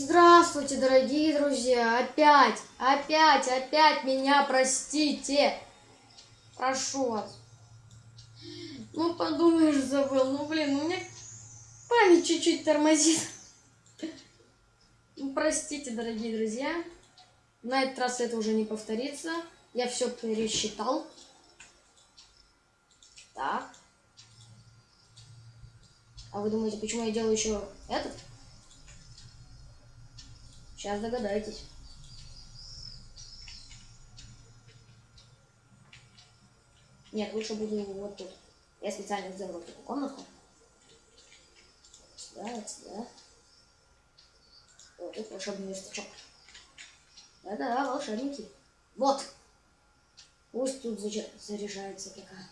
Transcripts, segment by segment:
Здравствуйте, дорогие друзья! Опять, опять, опять меня простите! Прошу вас. Ну, подумаешь, забыл. Ну, блин, у меня память чуть-чуть тормозит. Ну, простите, дорогие друзья. На этот раз это уже не повторится. Я все пересчитал. Так. А вы думаете, почему я делаю еще этот? Сейчас догадаетесь. Нет, лучше буду вот тут. Я специально сделал эту комнатку. Сюда, сюда. Вот тут волшебный верстачок. Да-да, волшебники. Вот. Пусть тут заряжается такая.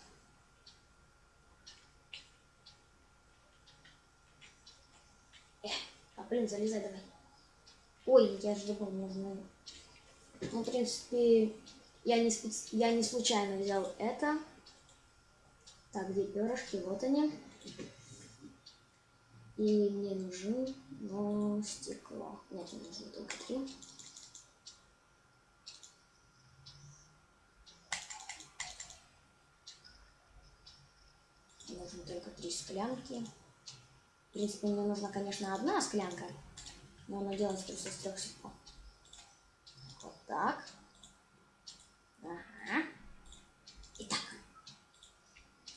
Э, а блин, залезай давай. Ой, я же забыл, нужно... Ну, в принципе, я не, специ... я не случайно взял это. Так, где перышки? Вот они. И мне нужны, но стекло. Нет, мне нужно только три. Нужно только три склянки. В принципе, мне нужна, конечно, одна склянка. Но она делается просто из трех стеклов. Вот так. Ага. Итак.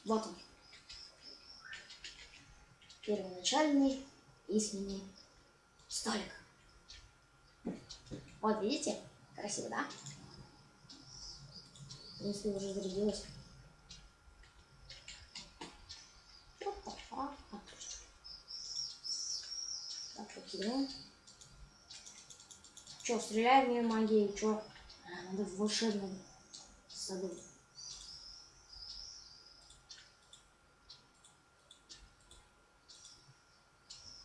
Вот он. Первоначальный письменный столик. Вот, видите? Красиво, да? Принципе, уже зарядилось. Так, покидаем. Че, стреляем мне магией, че? Надо в волшебном саду.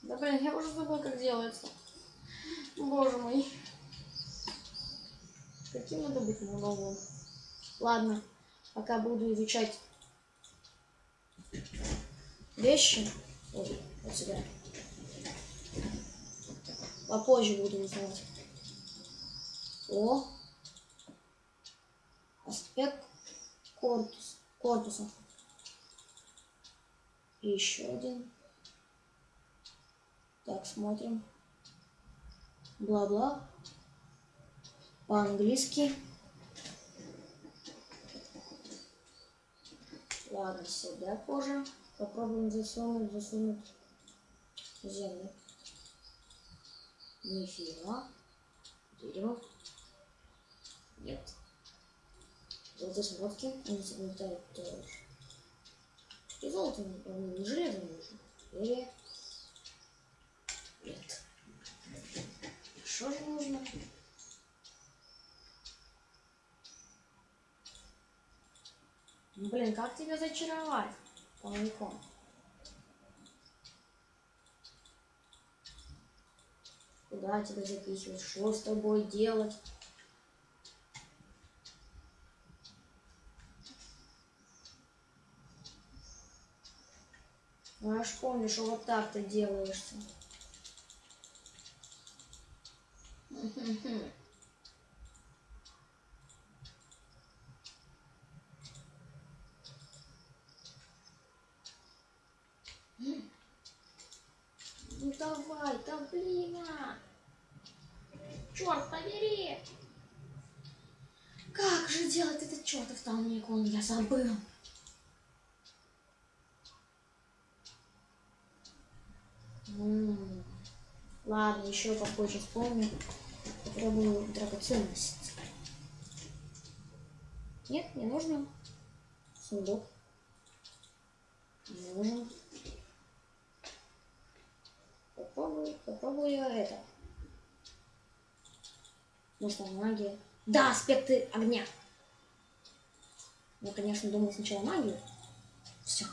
Да блин, я уже забыл, как делается. Боже мой. Каким надо быть монологом? Ладно, пока буду изучать вещи. Ой, вот сюда. Попозже буду узнавать. О. Аспект корпус, корпуса. И еще один. Так, смотрим. Бла-бла. По-английски. Ладно, сюда позже. Попробуем засунуть, засунуть землю. Нифига. Дерево. Нет. Золотые самородки. Они загнетают тоже. И золото, не, не железо нужно. Или... Нет. Что же нужно? Ну, блин, как тебя зачаровать? Полником. Куда тебя запихивать? Что с тобой делать? Ну, я ж помню, что вот так ты делаешься. Ну давай, да блин, а! Черт побери! Как же делать этот чертов толникон? Я забыл. Ладно, еще попозже вспомню. Попробую драгоценность. Нет, не нужно. Сундук. Не нужен. Попробую, попробую это. Может, там магия. Да, аспекты огня. Я, конечно, думал сначала магию. Все.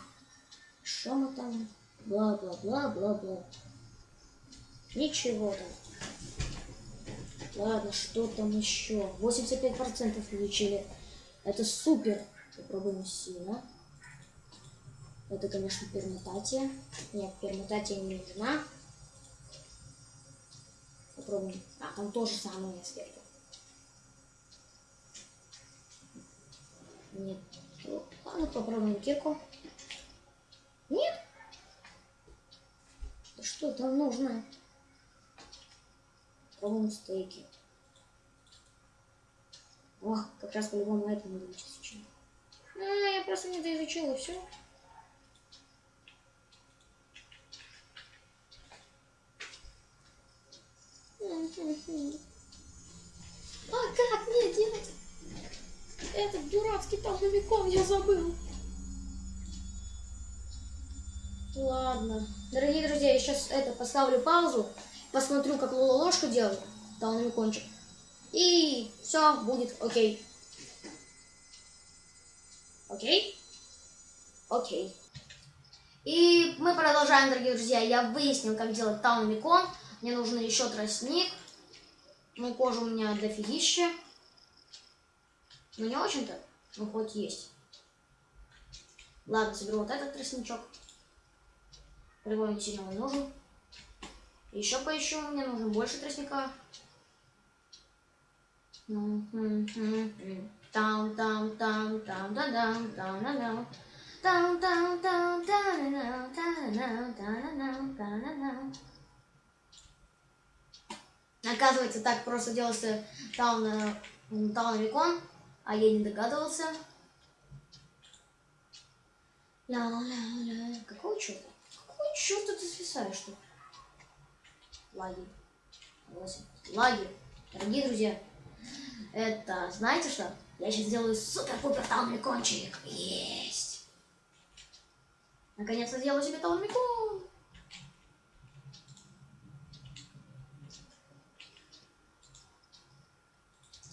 Что мы там? Бла-бла-бла-бла-бла. Ничего там. Ладно, что там еще? 85% получили. Это супер. Попробуем сильно. Это, конечно, пермутатия. Нет, пермутатия не нужна. попробуем. А, там тоже самые аспекты. Нет. Ладно, попробуем кирку. Нет? Что там нужно? Попробуем стейки. О, как раз по-любому это надо изучить. А, я просто не доизучила все. А как мне делать? Этот дурацкий толновиком я забыл. Ладно. Дорогие друзья, я сейчас это поставлю паузу, посмотрю, как Лола ложку делает, толновикончик. И все будет окей. Окей? Окей. И мы продолжаем, дорогие друзья. Я выяснил, как делать таунмикон. Мне нужен еще тростник. Ну, кожа у меня дофигища. Ну, не очень-то, но хоть есть. Ладно, соберу вот этот тростничок. Прямой сильно не нужен. Еще поищу, мне нужно больше тростника. Там, там, там, там, да, там, там, да, там. Там, там, там, там, там, там, там, там, Оказывается, так просто делался Таун, таун Рекон, а я не догадывался. Ля-ля-ля. Какого черта? Какого черта ты свисаешь тут? Лаги. Лаги. Дорогие друзья, это, знаете что? Я сейчас сделаю супер-пупер талмикончик. Есть. Наконец-то сделаю себе талмикон.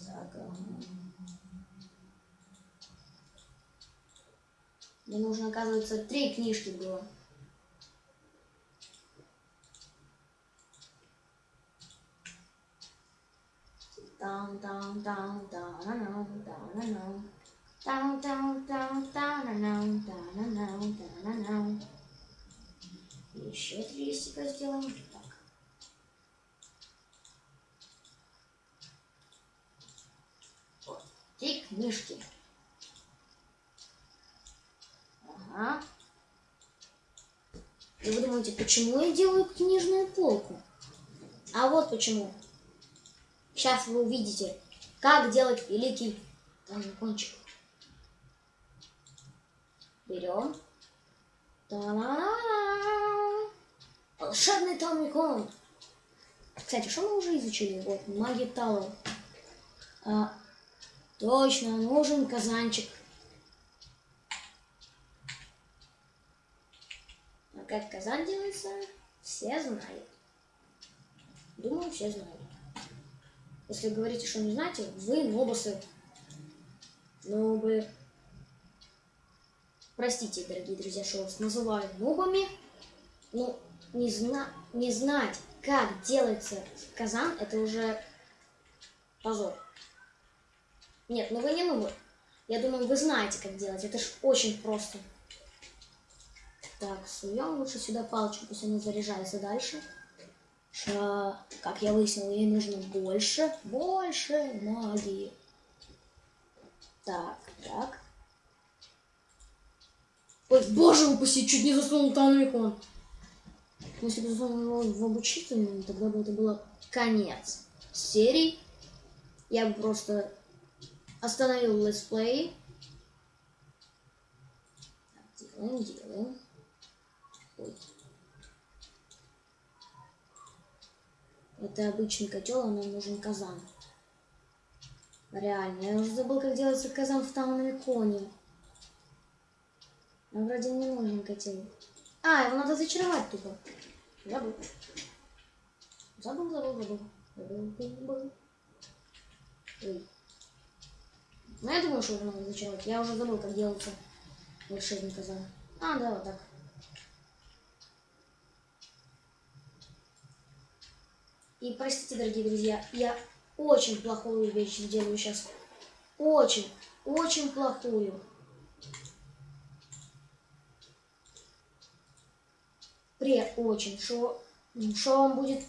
Так. Мне нужно, оказывается, три книжки было. Down, down, down, down, down, down, down. Down, down, down, down, down, down, down, down, down. Еще три листика сделаем. Так. Вот. Три книжки. Ага. И вы думаете, почему я делаю книжную полку? А вот почему. Сейчас вы увидите, как делать великий кончик. Берем. Волшебный томикон. Кстати, что мы уже изучили? Вот, магия Тауэр. А, точно, нужен казанчик. А как казан делается, все знают. Думаю, все знают. Если говорите, что не знаете, вы нобосы. Вы... Простите, дорогие друзья, что вас называю нобами. Ну, не, зна... не знать, как делается казан, это уже позор. Нет, ну вы не нубы. Я думаю, вы знаете, как делать. Это ж очень просто. Так, суем лучше сюда палочку, пусть она заряжается дальше как я выяснил, ей нужно больше, больше магии. Так, так. Ой, боже упаси, чуть не засунул Танрикон. Если бы засунул его в обучительную, тогда бы это было конец серии. Я бы просто остановил летсплей. Делаем, делаем. Ой. Это обычный котел, а нам нужен казан. Реально, я уже забыл, как делается казан в Таунамиконе. Но вроде не нужен котел. А, его надо зачаровать тупо. Забыл. Забыл, забыл, забыл. Забыл, забыл. Ой. Ну, я думаю, что его надо зачаровать. Я уже забыл, как делается волшебный казан. А, да, вот так. И простите, дорогие друзья, я очень плохую вещь делаю сейчас. Очень, очень плохую. Пре очень. Что, что вам будет